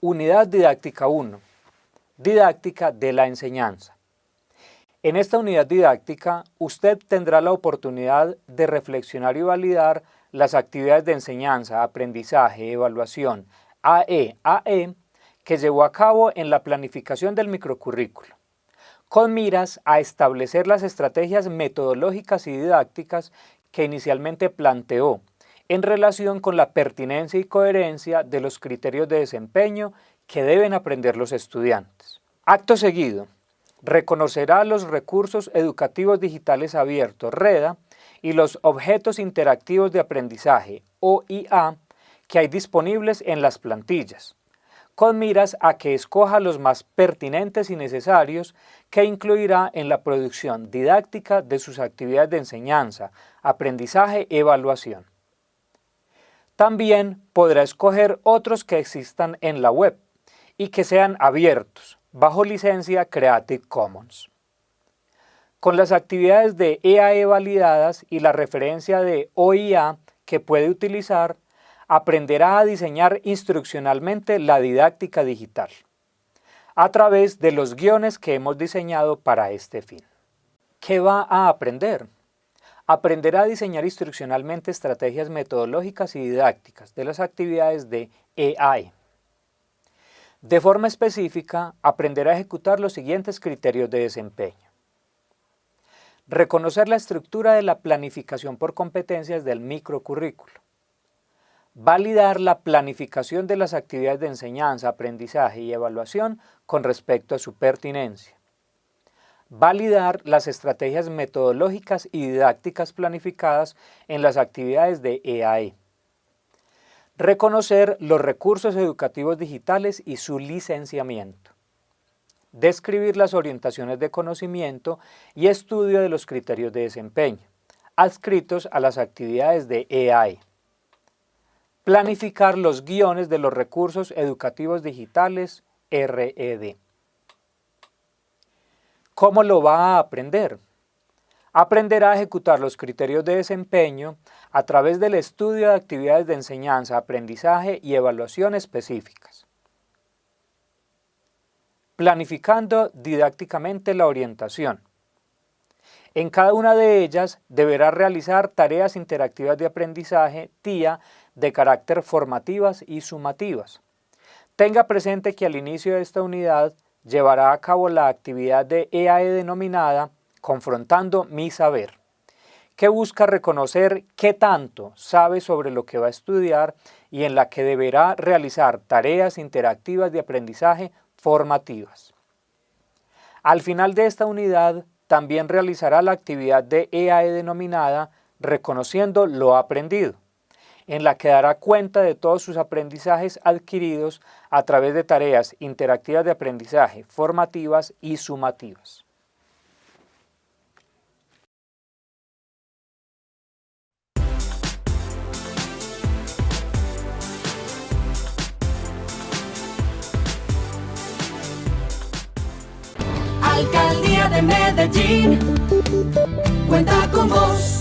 Unidad Didáctica 1. Didáctica de la enseñanza. En esta unidad didáctica, usted tendrá la oportunidad de reflexionar y validar las actividades de enseñanza, aprendizaje, evaluación, AE-AE, que llevó a cabo en la planificación del microcurrículo, con miras a establecer las estrategias metodológicas y didácticas que inicialmente planteó en relación con la pertinencia y coherencia de los criterios de desempeño que deben aprender los estudiantes. Acto seguido, reconocerá los recursos educativos digitales abiertos, REDA, y los objetos interactivos de aprendizaje, OIA, que hay disponibles en las plantillas, con miras a que escoja los más pertinentes y necesarios que incluirá en la producción didáctica de sus actividades de enseñanza, aprendizaje, evaluación. También podrá escoger otros que existan en la web y que sean abiertos, bajo licencia Creative Commons. Con las actividades de EAE e validadas y la referencia de OIA que puede utilizar, aprenderá a diseñar instruccionalmente la didáctica digital, a través de los guiones que hemos diseñado para este fin. ¿Qué va a aprender? Aprenderá a diseñar instruccionalmente estrategias metodológicas y didácticas de las actividades de EAE. De forma específica, aprenderá a ejecutar los siguientes criterios de desempeño. Reconocer la estructura de la planificación por competencias del microcurrículo. Validar la planificación de las actividades de enseñanza, aprendizaje y evaluación con respecto a su pertinencia validar las estrategias metodológicas y didácticas planificadas en las actividades de EAE, e. reconocer los recursos educativos digitales y su licenciamiento, describir las orientaciones de conocimiento y estudio de los criterios de desempeño, adscritos a las actividades de EAE, e. planificar los guiones de los recursos educativos digitales RED. ¿Cómo lo va a aprender? Aprenderá a ejecutar los criterios de desempeño a través del estudio de actividades de enseñanza, aprendizaje y evaluación específicas. Planificando didácticamente la orientación. En cada una de ellas deberá realizar tareas interactivas de aprendizaje, TIA, de carácter formativas y sumativas. Tenga presente que al inicio de esta unidad llevará a cabo la actividad de EAE e denominada Confrontando mi Saber, que busca reconocer qué tanto sabe sobre lo que va a estudiar y en la que deberá realizar tareas interactivas de aprendizaje formativas. Al final de esta unidad, también realizará la actividad de EAE e denominada Reconociendo lo aprendido, en la que dará cuenta de todos sus aprendizajes adquiridos a través de tareas interactivas de aprendizaje, formativas y sumativas. Alcaldía de Medellín, cuenta con vos.